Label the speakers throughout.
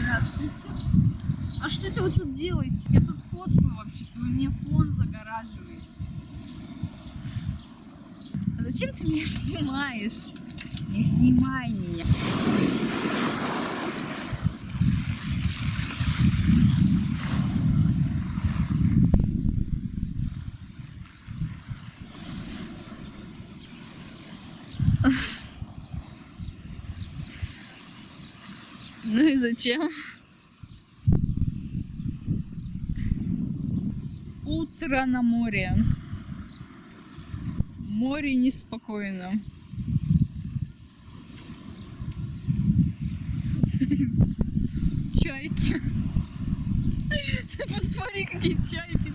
Speaker 1: Здравствуйте. А что это вы тут делаете? Я тут фоткаю вообще-то, вы мне фон загораживаете. А зачем ты меня снимаешь? Не снимай меня. Зачем? Утро на море. Море неспокойно. Чайки. Посмотри, какие чайки.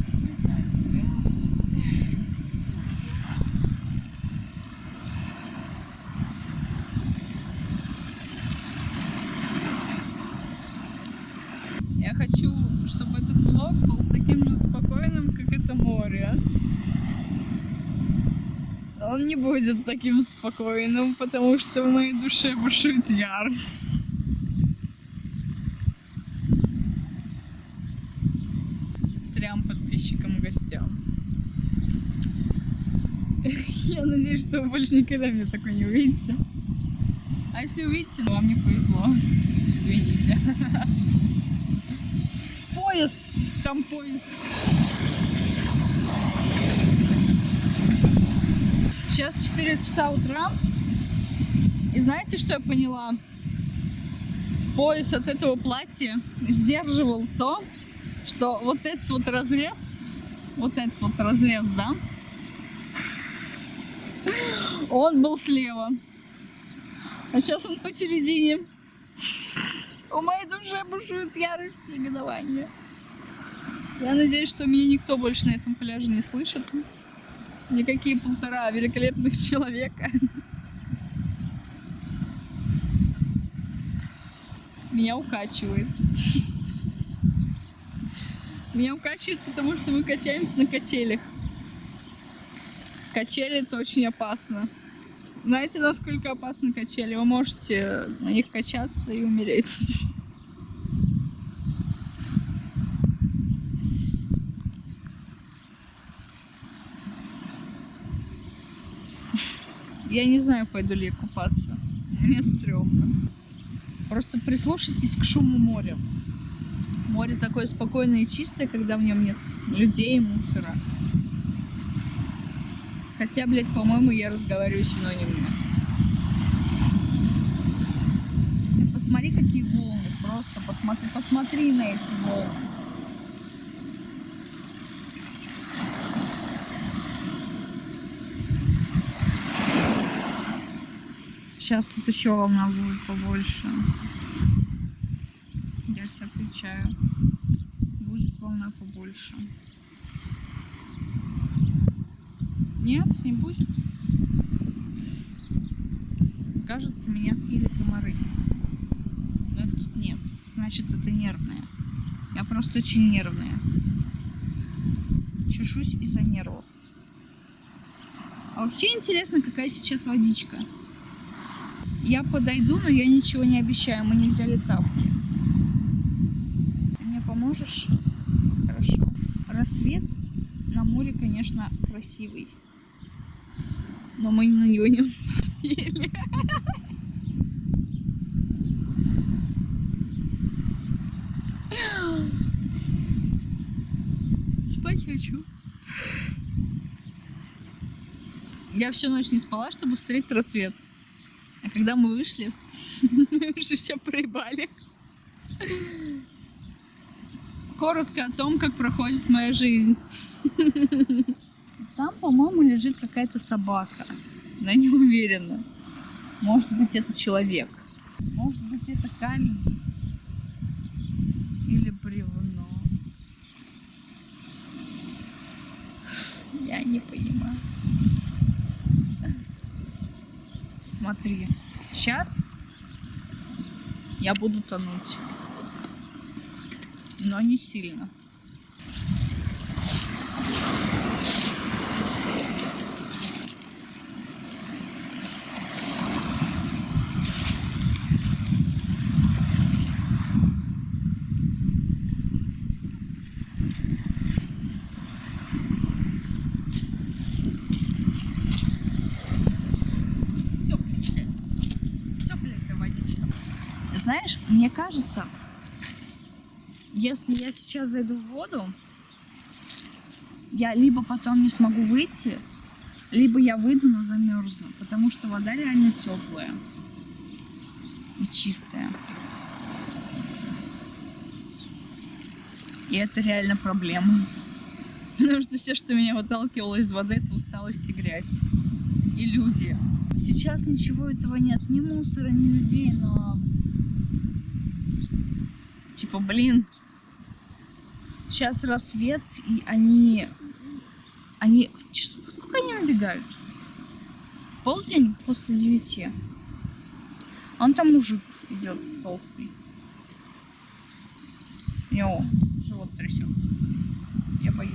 Speaker 1: Я хочу, влог был таким же спокойным, как это море. Он не будет таким спокойным, потому что в моей душе бушует ярость. Трям подписчикам и гостям. Я надеюсь, что вы больше никогда меня такой не увидите. А если увидите, ну вам не повезло. Извините. Поезд! Там поезд. Сейчас 4 часа утра. И знаете, что я поняла? Пояс от этого платья сдерживал то, что вот этот вот разрез, вот этот вот разрез, да, он был слева. А сейчас он посередине. У моей души бушует ярость и негодование. Я надеюсь, что меня никто больше на этом пляже не слышит. Никакие полтора великолепных человека. Меня укачивает. Меня укачивает, потому что мы качаемся на качелях. Качели это очень опасно. Знаете, насколько опасны качели? Вы можете на них качаться и умереть. Я не знаю, пойду ли я купаться. Мне стрёмно. Просто прислушайтесь к шуму моря. Море такое спокойное и чистое, когда в нем нет людей и мусора. Хотя, блядь, по-моему, я разговариваю синонимно. Ты посмотри, какие волны. Просто посмотри, посмотри на эти волны. Сейчас тут еще волна будет побольше. Я тебе отвечаю. Будет волна побольше. Нет, не будет. Кажется, меня съели комары. Но их тут нет. Значит, это нервное. Я просто очень нервная. Чешусь из-за нервов. А вообще интересно, какая сейчас водичка. Я подойду, но я ничего не обещаю. Мы не взяли тапки. Ты мне поможешь? Хорошо. Рассвет на море, конечно, красивый. Но мы на него не успели. Спать хочу. Я всю ночь не спала, чтобы встретить рассвет. А когда мы вышли, мы уже все проебали. Коротко о том, как проходит моя жизнь. Там, по-моему, лежит какая-то собака. Но я не уверена. Может быть, это человек. Может быть, это камень. Или бревно. Я не понимаю. Смотри. Сейчас я буду тонуть. Но не сильно. Знаешь, мне кажется, если я сейчас зайду в воду, я либо потом не смогу выйти, либо я выйду, но замерзну, потому что вода реально теплая и чистая. И это реально проблема. Потому что все, что меня выталкивало из воды, это усталость и грязь. И люди. Сейчас ничего этого нет. Ни мусора, ни людей, но... Типа, блин. Сейчас рассвет, и они... Они... Сколько они набегают? В полдень после девяти. Он там мужик идет толстый. У него живот трясется. Я боюсь.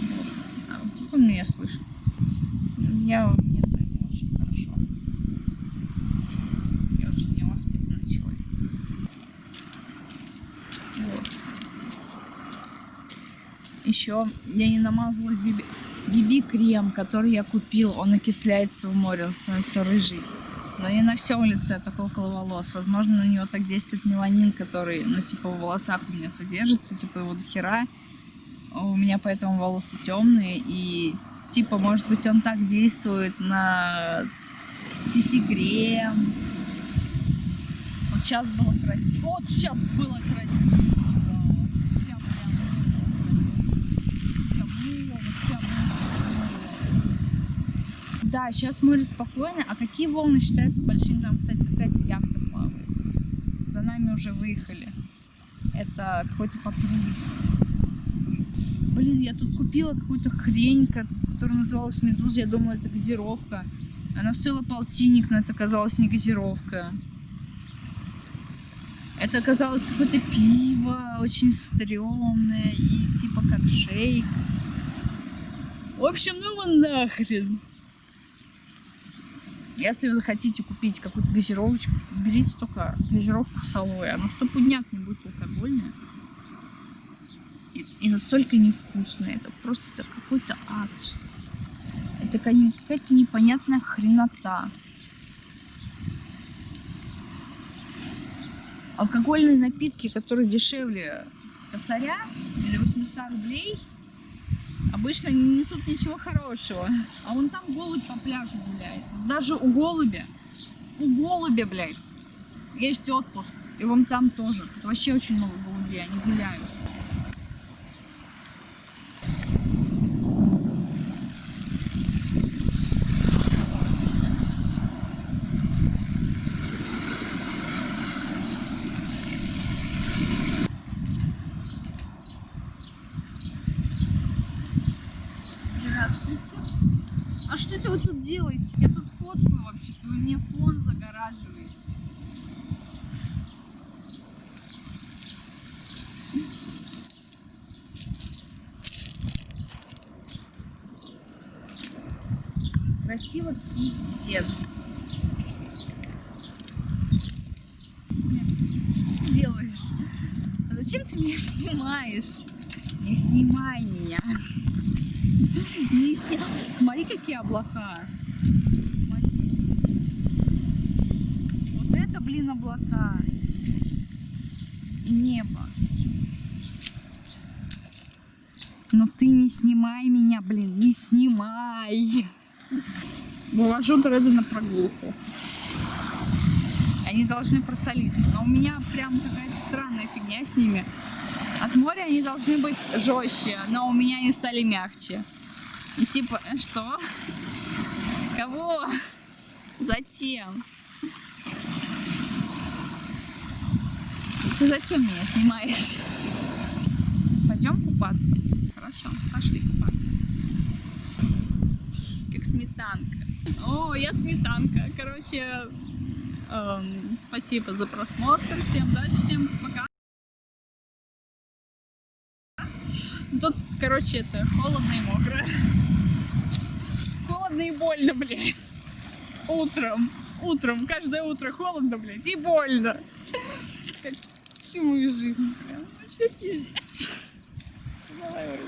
Speaker 1: Вот. А, вдруг он меня слышит? Я нет, не очень хорошо. Я очень невоспитанный человек. Вот. Еще я не намазалась биби... биби-крем, который я купил. Он окисляется в море, он становится рыжий. Но не на всем лице, только около волос. Возможно, на него так действует меланин, который, ну, типа, в волосах у меня содержится, типа, его до хера. У меня поэтому волосы темные, и, типа, может быть, он так действует на сиси-крем. Вот сейчас было красиво. Вот сейчас было красиво. Вот ща прям очень красиво. Ща было, вот ща было. Да, сейчас море спокойно. А какие волны считаются большими? Там, кстати, какая-то яхта плавает. За нами уже выехали. Это какой-то патруль. Блин, я тут купила какую-то хрень, ко- которая называлась Медуза. Я думала, это газировка. Она стоила полтинник, но это оказалось не газировка. Это оказалось какое-то пиво, очень стрёмное и типа как шейк. В общем, ну его нахрен. Если вы захотите купить какую-то газировочку, берите только газировку с алоэ. Она стопудняк не будет алкогольная. И, и настолько невкусная. Это просто это какой-то ад. Это какая- какая-то непонятная хренота. Алкогольные напитки, которые дешевле косаря или 800 рублей, обычно не несут ничего хорошего. А вон там голубь по пляжу гуляет. Даже у голубя, у голубя, блядь, есть отпуск. И вон там тоже. Тут вообще очень много голубей, они гуляют. Здравствуйте. А что это вы тут делаете? Я тут фоткаю вообще-то, вы мне фон загораживаете. Красиво пиздец. Что ты? А зачем ты меня снимаешь? Не снимай меня. Снимай. Смотри, какие облака. Смотри. Вот это, блин, облака. Небо. Но ты не снимай меня, блин, не снимай. Вывожу дреды на прогулку. Они должны просолиться. Но у меня прям какая-то странная фигня с ними. От моря они должны быть жестче, но у меня они стали мягче. И типа, э, что? Кого? Зачем? Ты зачем меня снимаешь? Пойдем купаться? Хорошо, пошли купаться. Как сметанка. О, я сметанка. Короче, эм, спасибо за просмотр. Всем удачи, всем пока. Тут, короче, это холодно и мокро холодно и больно, блядь. Утром. Утром. Каждое утро холодно, блядь, и больно. Как всю мою жизнь. Прям вообще пиздец. Давай,